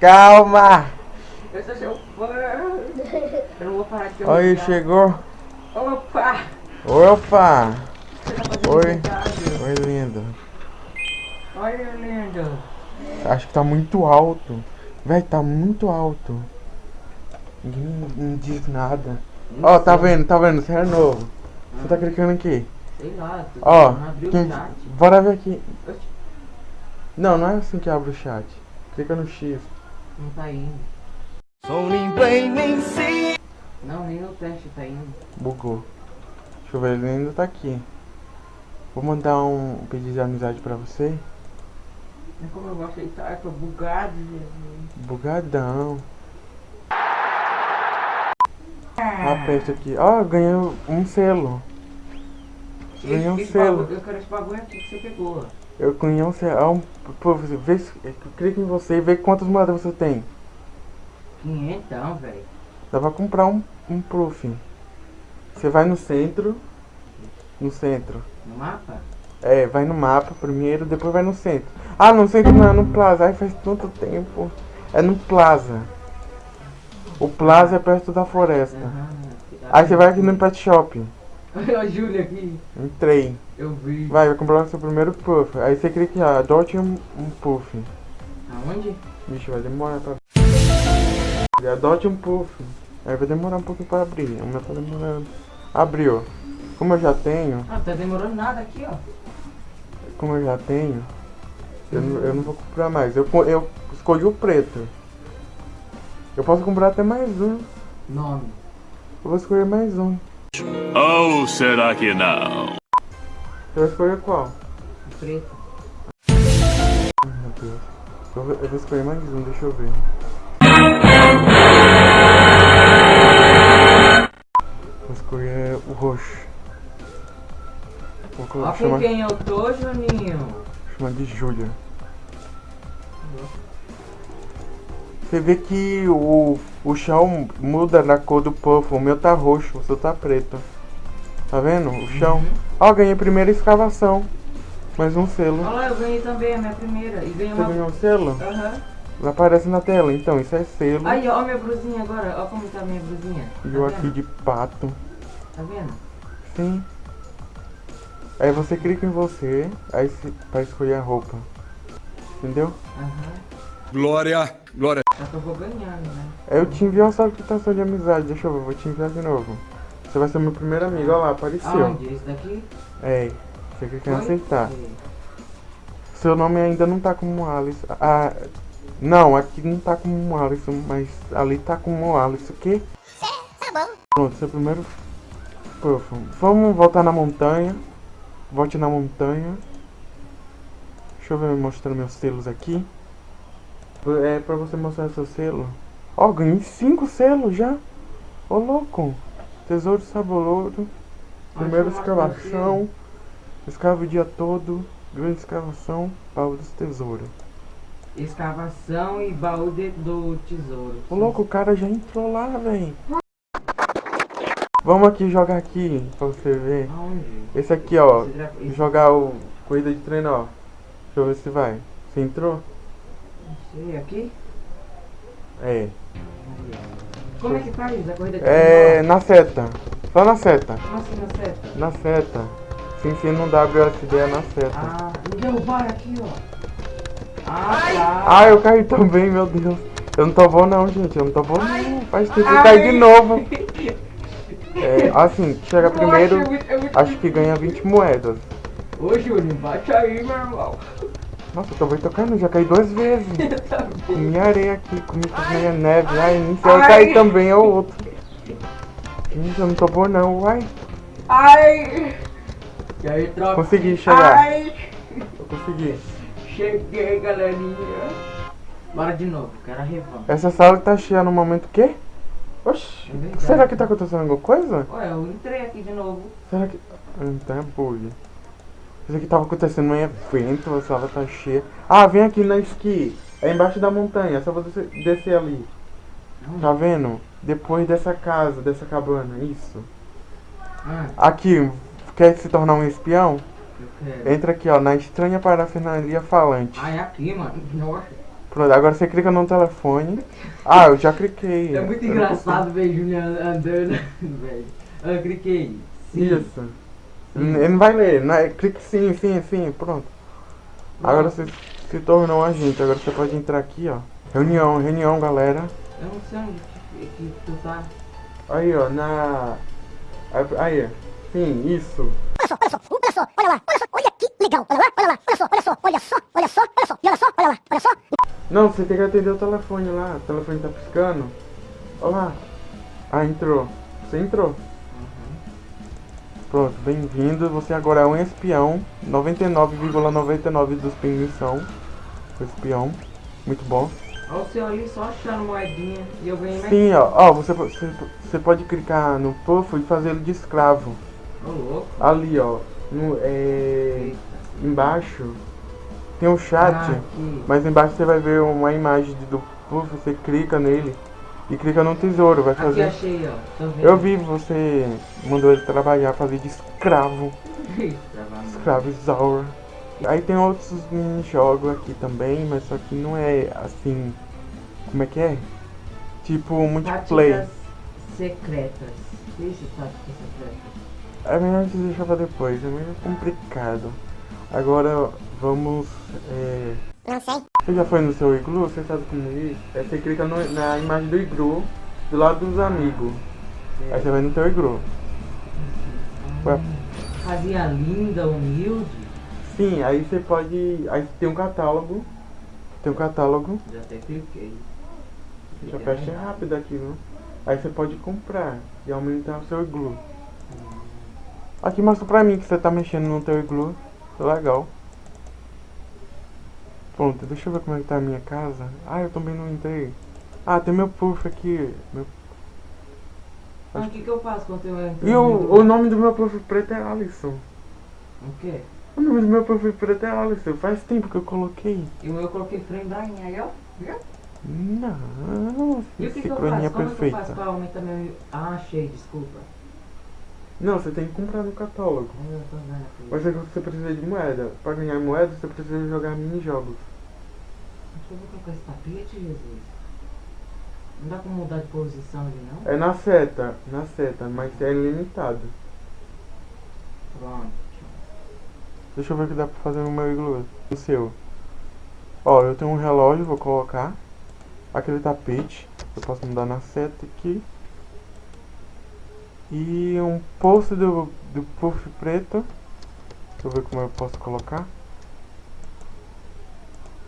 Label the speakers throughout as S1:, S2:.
S1: Calma!
S2: Eu sou seu fã. Eu não vou parar de
S1: Aí, chegou.
S2: Opa!
S1: Opa!
S2: Tá
S1: Oi. Oi, lindo.
S2: Olha, lindo.
S1: Acho que tá muito alto. Véi, tá muito alto. Ninguém não diz nada. Ó, tá vendo, tá vendo? Você é novo. Você tá clicando aqui.
S2: Sei lá,
S1: Ó,
S2: abriu
S1: quem... bora ver aqui. Não, não é assim que abre o chat. Clica no X.
S2: Não tá indo. Não, nem no teste tá indo.
S1: Bugou. Deixa eu ver, ele ainda tá aqui. Vou mandar um pedido de amizade pra você.
S2: Mas como eu gosto de estar, eu tô bugado, Jesus.
S1: Bugadão. Aperta aqui. Ó, ganhei um selo. Ganhei um
S2: esse
S1: selo.
S2: bagulho- Eu quero esse bagulho aqui que você pegou.
S1: Eu um selo. Ó, um- Pô, você vê, clica em você e vê quantas moedas você tem.
S2: Quinhentão, velho.
S1: Dá pra comprar um, um proof. Você vai no centro. No centro.
S2: No mapa?
S1: É, vai no mapa primeiro, depois vai no centro. Ah, no centro não, é no Plaza. Ai, faz tanto tempo. É no Plaza. O Plaza é perto da floresta.
S2: Aham.
S1: Aí você vai aqui no Pet Shop.
S2: Olha a Júlia aqui.
S1: Entrei.
S2: Eu vi.
S1: Vai, vai comprar o seu primeiro puff. Aí você clica aqui, ó, adote um, um puff.
S2: Aonde?
S1: Vixe, vai demorar pra. Adote um puff. Aí vai demorar um pouquinho pra abrir. O meu tá demorando. Abriu. Como eu já tenho,
S2: Ah, tá demorando nada aqui, ó.
S1: como eu já tenho, eu, não- eu não vou comprar mais. Eu, eu escolhi o preto. Eu posso comprar até mais um.
S2: Nome.
S1: Eu vou escolher mais um.
S3: Ou será que não?
S1: Vai escolher qual?
S2: Preto.
S1: Ai, meu Deus. Eu vou, eu vou escolher mais um, deixa eu ver. Vou escolher o roxo. Vou
S2: Ó
S1: colocar,
S2: com
S1: chamar,
S2: quem eu tô, Juninho.
S1: chamar de Júlia. Você vê que o, o chão muda na cor do puff. O meu tá roxo, o seu tá preto. Tá vendo? O chão.
S2: Uhum.
S1: Ó, ganhei a primeira escavação. Mais um selo.
S2: Olha lá, eu ganhei também a minha primeira. E ganhei
S1: Você
S2: uma.
S1: ganhou um selo?
S2: Aham.
S1: Aparece na tela. Então, isso é selo.
S2: Aí, ó, minha brusinha agora. Ó como tá a minha brusinha.
S1: E
S2: Tá
S1: eu
S2: vendo?
S1: aqui de pato.
S2: Tá vendo?
S1: Sim. Aí você clica em você, aí se, pra escolher a roupa. Entendeu?
S2: Aham.
S3: Glória, glória.
S2: Só que eu vou ganhando, né?
S1: Eu te envio uma solicitação de amizade. Deixa eu ver, vou te enviar de novo. Você vai ser meu primeiro amigo. Olha lá, apareceu.
S2: Aonde? Esse daqui?
S1: É. Você
S2: Foi?
S1: aceitar. Seu nome ainda não tá como Alice. Ah, não, aqui não tá como Alice, mas ali tá como Alice. O quê? Pronto, seu primeiro. Puff. Vamos voltar na montanha. Volte na montanha. Deixa eu ver mostrando meus selos aqui. É pra você mostrar seu selo. Ó, ganhei cinco selos já. Ô louco. Tesouro saboroso. Primeira
S2: Onde que eu mostro
S1: escavação. Escava o dia todo. Grande escavação. Baú dos tesouros.
S2: Escavação e baú de- do tesouro.
S1: Ô louco, o cara já entrou lá, velho. Vamos aqui jogar aqui pra você ver. Esse aqui, ó. Jogar o corrida de treino, ó. Deixa eu ver se vai. Você entrou?
S2: Sei, aqui?
S1: É.
S2: Como é que faz a corrida de
S1: É na seta. Só na seta.
S2: Como assim na seta?
S1: Na seta. Se enfia no WSD é na seta.
S2: Ah, me derrubaram aqui, ó. Ah, tá.
S1: Ah, eu caí também, meu Deus. Eu não tô bom não, gente. Eu não tô bom não. Faz tempo que eu
S2: Ai.
S1: caí de novo. É, assim, chega primeiro,
S2: Nossa, muito- muito-
S1: acho que ganha 20 moedas.
S2: Ô, Júnior, bate aí, meu irmão.
S1: Nossa, eu tô tocando, já caí duas vezes.
S2: Tá.
S1: Comi areia aqui, comi meia neve. Ai, sei, eu
S2: Ai.
S1: caí também, é o outro. Gente, eu não tô bom não, uai.
S2: Ai! E aí, tropa?
S1: Consegui chegar.
S2: Ai!
S1: Eu consegui.
S2: Cheguei, galerinha. Bora de novo, quero a revanche.
S1: Essa sala tá cheia no momento que? Oxi,
S2: É
S1: será que tá acontecendo alguma coisa?
S2: Ué, eu entrei aqui de novo.
S1: Será que. Ah, Então é bug. Isso aqui tava acontecendo um evento, a sala tá cheia. Ah, vem aqui na esqui. É embaixo da montanha, é só você descer ali. Tá vendo? Depois dessa casa, dessa cabana, isso.
S2: Ah,
S1: Aqui, quer se tornar um espião?
S2: eu quero.
S1: Entra aqui, ó, na estranha parafernalia falante.
S2: Ah, é aqui, mano. Nossa.
S1: Pronto, agora você clica no telefone. Ah, eu já cliquei.
S2: É muito engraçado ver Juliano andando, velho. Eu cliquei. Sim.
S1: Isso. Ele não vai ler, né? Clique sim, sim, sim, pronto. Agora você se tornou um agente, agora você pode entrar aqui, ó. Reunião, reunião, galera.
S2: Eu não sei onde que, que tu tá.
S1: Aí, ó, na. Aí, sim, isso.
S4: Olha só, olha só, olha só, olha lá, olha só, olha que legal, olha lá, olha lá, olha só, olha só, olha só, olha só, olha só, e olha só, olha lá, olha só.
S1: Não, você tem que atender o telefone lá. O telefone tá piscando. Olha lá. Ah, entrou. Você entrou. Pronto, bem-vindo. Você agora é um espião. 99,99 dos pinguins são. Espião. Muito bom.
S2: Olha o seu ali só achando moedinha e eu ganhei mais.
S1: Sim, ó. Ó, você, você, você pode clicar no puff e fazer ele de escravo.
S2: Ô louco.
S1: Ali, ó. No, é, embaixo tem um chat.
S2: Ah.
S1: Mas embaixo você vai ver uma imagem do puff. Você clica nele e clica no tesouro. Vai
S2: Aqui
S1: fazer.
S2: achei, ó.
S1: Eu vi você mandou ele trabalhar, fazer de escravo.
S2: Travando.
S1: Escravizaur. Aí tem outros mini-jogos aqui também, mas só que não é assim. Como é que é? Tipo multiplayer.
S2: Táticas secretas. Isso, táticas secretas.
S1: É melhor gente deixar pra depois, é meio complicado. Agora vamos. É...
S4: Não sei.
S1: Você já foi no seu iglu? Você sabe como é isso? É, você clica no- na imagem do iglu do lado dos amigos. Aí você vai no teu iglu. Ué.
S2: Fazia linda, humilde.
S1: Sim, aí você pode. Aí tem um catálogo. Tem um catálogo.
S2: Já até cliquei.
S1: Já fecha rápido aqui, viu? Aí você pode comprar e aumentar o seu iglu. Aqui mostra pra mim que você tá mexendo no teu iglu. Legal. Pronto, deixa eu ver como é que tá a minha casa. Ah, eu também não entrei. Ah, tem meu puff aqui. Meu...
S2: Mas o que, que eu faço quando eu entro?
S1: E o, o nome do meu puff preto é Alisson.
S2: O quê?
S1: O nome do meu puff preto é Alisson. Faz tempo que eu coloquei.
S2: E o meu eu coloquei frame da aí, ó. Viu?
S1: Não,
S2: E o que, que eu faço? Como é que eu faço pra aumentar meu... Ah, achei, desculpa.
S1: Não, você tem que comprar no catálogo. Mas é que você precisa de moeda. Pra ganhar moeda, você precisa jogar mini-jogos.
S2: Deixa eu que é esse tapete, Jesus. Não dá pra mudar de posição ali, não?
S1: É na seta, na seta, mas é ilimitado.
S2: Pronto.
S1: Deixa eu ver o que dá pra fazer no meu iglu. No seu. Ó, eu tenho um relógio, vou colocar. Aquele tapete. Eu posso mudar na seta aqui. E um post do, do puff preto. Deixa eu ver como eu posso colocar.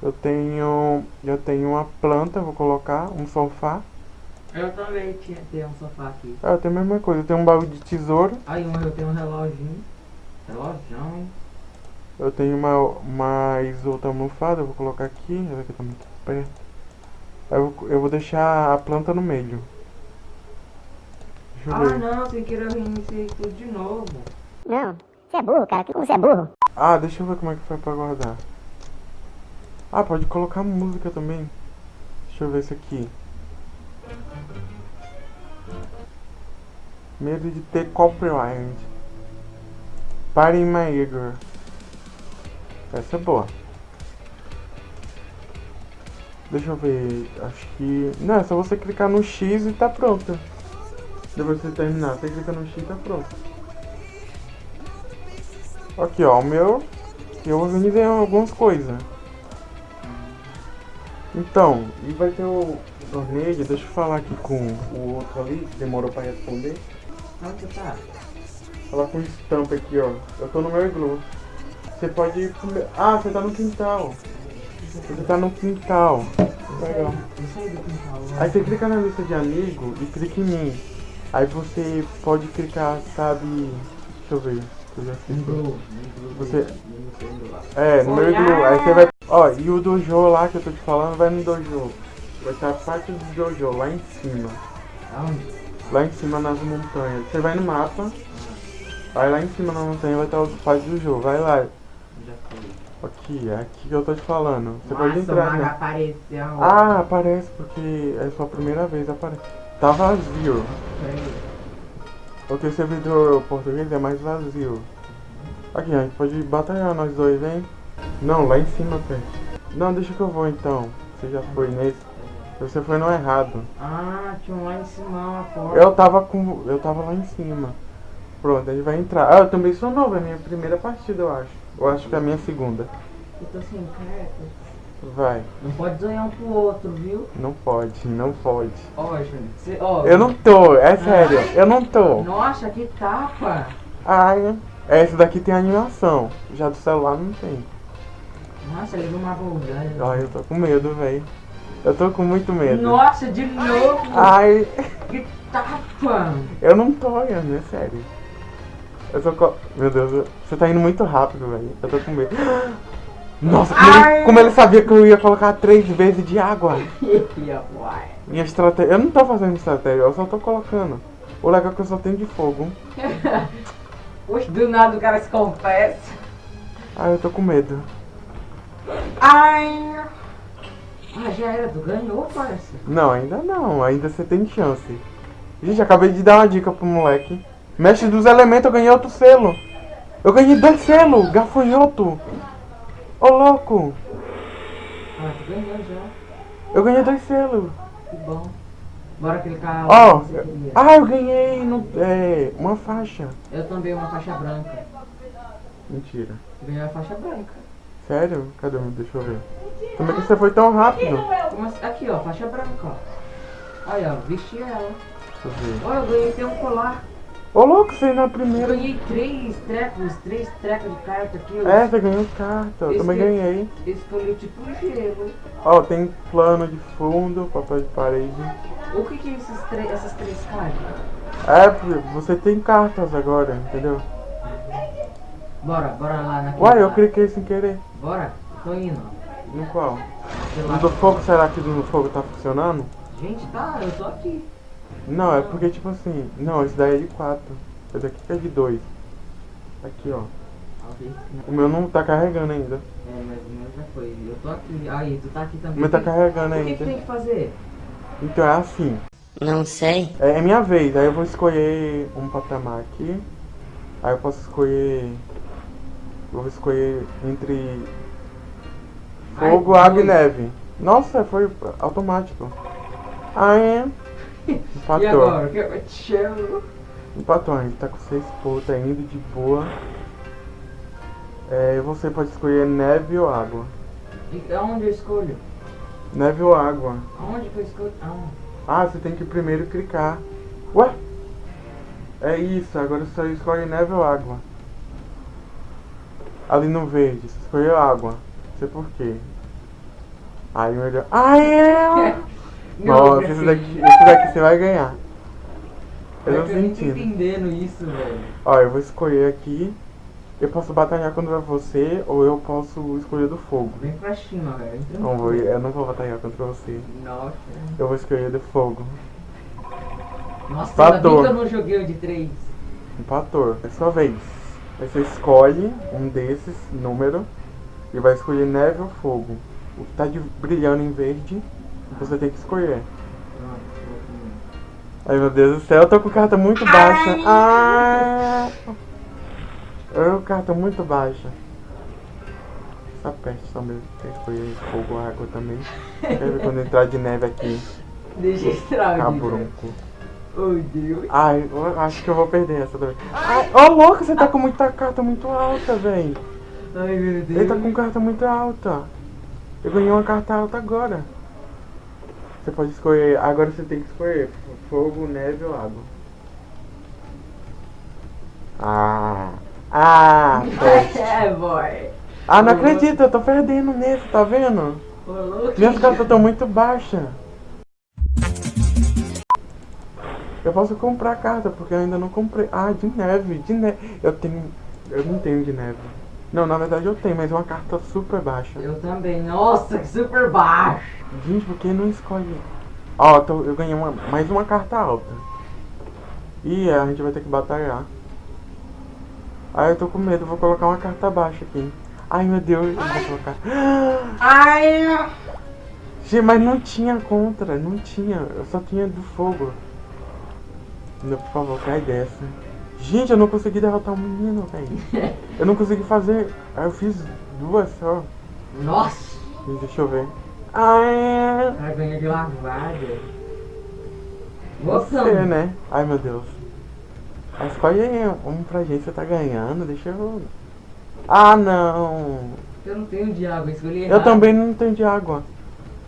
S1: Eu tenho. Eu tenho uma planta, vou colocar, um sofá.
S2: Eu também tinha ter um sofá aqui.
S1: Ah, eu tenho a mesma coisa, eu tenho um baú de tesouro.
S2: Aí eu tenho um reloginho. Relojão, hein?
S1: Eu tenho uma mais outra almofada, eu vou colocar aqui, ela aqui tá muito perto. Eu, eu vou deixar a planta no meio. Deixa eu
S2: Ah não, sem querer eu reiniciei tudo de novo.
S4: Não, você é burro, cara, como você é burro?
S1: Ah, deixa eu ver como é que foi pra guardar. Ah, pode colocar música também. Deixa eu ver isso aqui. Medo de ter copyright. Party in my ear. Essa é boa. Deixa eu ver. Acho que. Não, é só você clicar no X e tá pronto. Depois que você terminar, você clica no X e tá pronto. Aqui ó, o meu. Eu organizei algumas coisas. Então, e vai ter o torneio, deixa eu falar aqui com o outro ali, que demorou pra responder.
S2: Onde você tá?
S1: Falar com o estampa aqui, ó. Eu tô no meu iglu. Você pode ir pro meu... Ah, você tá no quintal. Você tá no quintal. Legal.
S2: Quintal.
S1: Aí você clica na lista de amigo e clica em mim. Aí você pode clicar, sabe. Deixa eu ver. Eu já sei.
S2: Lembrou,
S1: Você-
S2: lembrou. Lembrou lá.
S1: É, no meu iglu. Aí você vai. Ó, e o dojo lá que eu tô te falando vai no dojo. Vai estar a parte do dojo lá em cima.
S2: Aonde?
S1: Lá em cima nas montanhas. Você vai no mapa. Aí lá em cima na montanha vai estar os partes do jogo. Vai lá. Aqui, é aqui que eu tô te falando. Você pode
S2: Nossa,
S1: entrar,
S2: o mago
S1: né?
S2: apareceu.
S1: Ah, aparece porque é sua primeira vez, aparece. Tá vazio. Porque o servidor português é mais vazio. Aqui, a gente pode batalhar nós dois, hein? Não, lá em cima, pé. Não, deixa que eu vou então. Você já foi nesse. Você foi no errado.
S2: Ah, tinha um lá em cima, a porta.
S1: Eu tava com. Eu tava lá em cima. Pronto, a gente vai entrar. Ah, eu também sou novo, é minha primeira partida, eu acho. Eu acho que é a minha segunda.
S2: Eu tô sem cartas.
S1: Vai.
S2: Não pode zoar um pro outro, viu?
S1: Não pode, não pode.
S2: Ó, Júnior. Cê, ó,
S1: Eu não tô, é sério, eu não tô.
S2: Nossa, que tapa!
S1: Ai, essa daqui tem animação. Já do celular não tem.
S2: Nossa, ele deu uma bugada.
S1: Ai, eu tô com medo, velho. Eu tô com muito medo.
S2: Nossa, de novo!
S1: Ai,
S2: Que tapa!
S1: eu não tô olhando, é sério. Eu tô com. Meu Deus, eu- você tá indo muito rápido, velho. Eu tô com medo. Nossa, como ele, como ele sabia que eu ia colocar três vezes de água. Minha estratégia. Eu não tô fazendo estratégia, eu só tô colocando. O legal é que eu só tenho de fogo.
S2: Do nada o cara se confessa.
S1: Ai, eu tô com medo.
S2: Ai! Ah, já era, tu ganhou, parça.
S1: Não, ainda não, ainda você tem chance. Gente, acabei de dar uma dica pro moleque. Mestre dos elementos, eu ganhei outro selo. Eu ganhei dois selos, gafanhoto. Ô louco,
S2: Ah, tu ganhou já.
S1: eu ganhei dois selos.
S2: Que bom. Bora clicar
S1: Ó,
S2: queria.
S1: ah, eu ganhei no, é, uma faixa.
S2: Eu também, uma faixa branca.
S1: Mentira.
S2: Tu ganhou a faixa branca.
S1: Sério? Cadê? Deixa eu ver. Como é que você foi tão rápido?
S2: Assim? Aqui, ó, faixa branca, ó. Aí, ó, vesti ela.
S1: Deixa eu ver.
S2: Ó, eu ganhei até um colar.
S1: Ô louco, você na
S2: Eu
S1: primeira.
S2: ganhei três trecos, três trecos de carta aqui. Eu
S1: É, você ganhou carta, eu também ganhei.
S2: escolhi tipo um gelo.
S1: Ó, tem plano de fundo, papel de parede.
S2: O que que é esses tre- essas três cartas?
S1: É, você tem cartas agora, entendeu?
S2: Bora, bora lá naquele.
S1: Uai, eu cliquei sem querer.
S2: Bora, tô indo.
S1: No qual? No do fogo, será que o do fogo tá funcionando?
S2: Gente, tá, eu tô aqui.
S1: Não, é porque tipo assim. Não, esse daí é de 4. Esse aqui é de 2. Aqui, ó. O meu não tá carregando ainda.
S2: É, mas o meu já foi. Eu tô aqui. Aí, tu tá aqui
S1: O
S2: também.
S1: meu tá
S2: O
S1: carregando
S2: O que, que tem
S1: ainda.
S2: que fazer?
S1: Então é assim.
S5: Não sei.
S1: É, é minha vez, aí eu vou escolher um patamar aqui. Aí eu posso escolher. Eu vou escolher entre fogo,
S2: Ai,
S1: água e neve. Nossa, foi automático. Aí.
S2: E
S1: Empatou.
S2: agora? O que eu te?
S1: Empatou, gente tá com seis pontos ainda de boa. É, você pode escolher neve ou água.
S2: E aonde eu escolho?
S1: Neve ou água.
S2: Aonde que eu escolho? Ah,
S1: Ah, você tem que primeiro clicar. Ué? É isso, agora você escolhe neve ou água. Ali no verde, você escolheu água. Não sei por quê. Aí melhor. Ah, é! Nossa, esse daqui, esse daqui você vai ganhar. Eu
S2: não tô entendendo isso, velho.
S1: Ó, eu vou escolher aqui. Eu posso batalhar contra você ou eu posso escolher do fogo.
S2: Vem pra cima, velho.
S1: Não vou, eu não vou batalhar contra você.
S2: Nossa.
S1: Eu vou escolher do fogo.
S2: Nossa, ainda bem
S1: Empatou.
S2: que eu não joguei o de três.
S1: Empator, é sua vez. Aí você escolhe um desses número e vai escolher neve ou fogo. O que tá de, brilhando em verde, você tem que escolher. Ai meu Deus do céu, eu tô com carta muito baixa. Ah! Eu carta muito baixa. Essa peste também. Tem que escolher fogo água também. Ver quando entrar de neve aqui.
S2: Deixa estrago.
S1: Cabrunco.
S2: Oh, Deus.
S1: Ai, eu acho que eu vou perder essa também. Ai, ô louco, você tá com muita carta muito alta, véi.
S2: Ai, meu Deus.
S1: Ele tá com carta muito alta. Eu ganhei uma carta alta agora. Você pode escolher. Agora você tem que escolher fogo, neve ou água. Ah. Ah.
S2: É, boy.
S1: Ah, não acredito, eu tô perdendo nesse, tá vendo? Minhas cartas estão muito baixas. Eu posso comprar carta, porque eu ainda não comprei. Ah, de neve, de neve. Eu tenho. Eu não tenho de neve. Não, na verdade eu tenho, mas é uma carta super baixa.
S2: Eu também. Nossa, que super baixo.
S1: Gente, por que não escolhe? Ó, eu ganhei uma, mais uma carta alta. Ih, a gente vai ter que batalhar. Ai, eu tô com medo, vou colocar uma carta baixa aqui. Ai, meu Deus, eu vou colocar.
S2: Ai.
S1: Gente, mas não tinha contra, não tinha. Eu só tinha do fogo. Não, por favor, cai dessa. Gente, eu não consegui derrotar o menino, velho. Eu não consegui fazer. Aí eu fiz duas só.
S2: Nossa.
S1: Deixa eu ver. Ai,
S2: Vai ganhar de lavada.
S1: você, né? Ai, meu Deus. Ah, Escolhe aí um pra gente, você tá ganhando, deixa eu... Ah, não.
S2: Eu não tenho de água, escolhi
S1: Eu
S2: errado.
S1: também não tenho de água.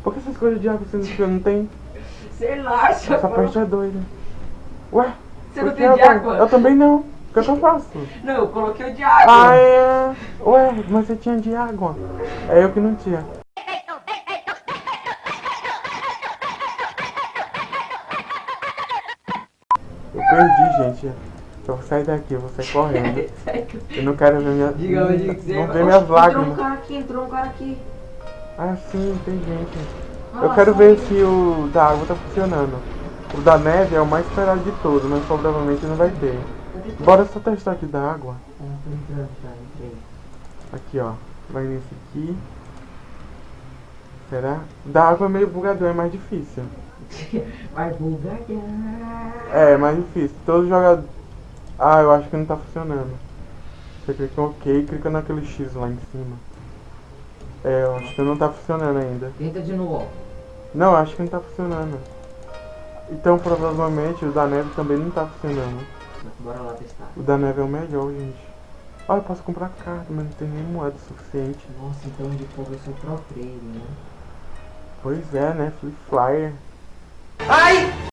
S1: Por que você escolheu de água sendo que eu não tenho?
S2: Sei lá,
S1: Essa parte é doida. Ué?
S2: Você não tem de
S1: eu-
S2: água?
S1: Eu também não. O que, que eu faço?
S2: Não, eu coloquei o de água.
S1: Ah, é... Ué, mas você tinha de água. É eu que não tinha. Eu perdi, gente. Eu vou sair daqui, eu vou sair correndo. Eu não quero ver minha...
S2: Diga onde que você
S1: Não ver minhas
S2: Oxe, Entrou um
S1: lágrimas.
S2: cara aqui, entrou um cara aqui.
S1: Ah, sim, tem gente.
S2: Ah,
S1: Eu quero ver se o da água tá funcionando. O da neve é o mais esperado de todos, mas provavelmente não vai ter. Bora só testar aqui da água. Aqui, ó. Vai nesse aqui. Será? Da água é meio bugadão, é mais difícil.
S2: Vai bugar.
S1: É, é mais difícil. Todo jogador... Ah, eu acho que não tá funcionando. Você clica em OK e clica naquele X lá em cima. É, eu acho que não tá funcionando ainda.
S2: Tenta de novo.
S1: Não, eu acho que não tá funcionando. Então, provavelmente, o da neve também não tá funcionando.
S2: Bora lá testar.
S1: O da neve é o melhor, gente. Ah, eu posso comprar carta, mas não tem nem moeda suficiente.
S2: Nossa, então de fogo eu sou pro player, né?
S1: Pois é, né? Free Flyer.
S2: Ai!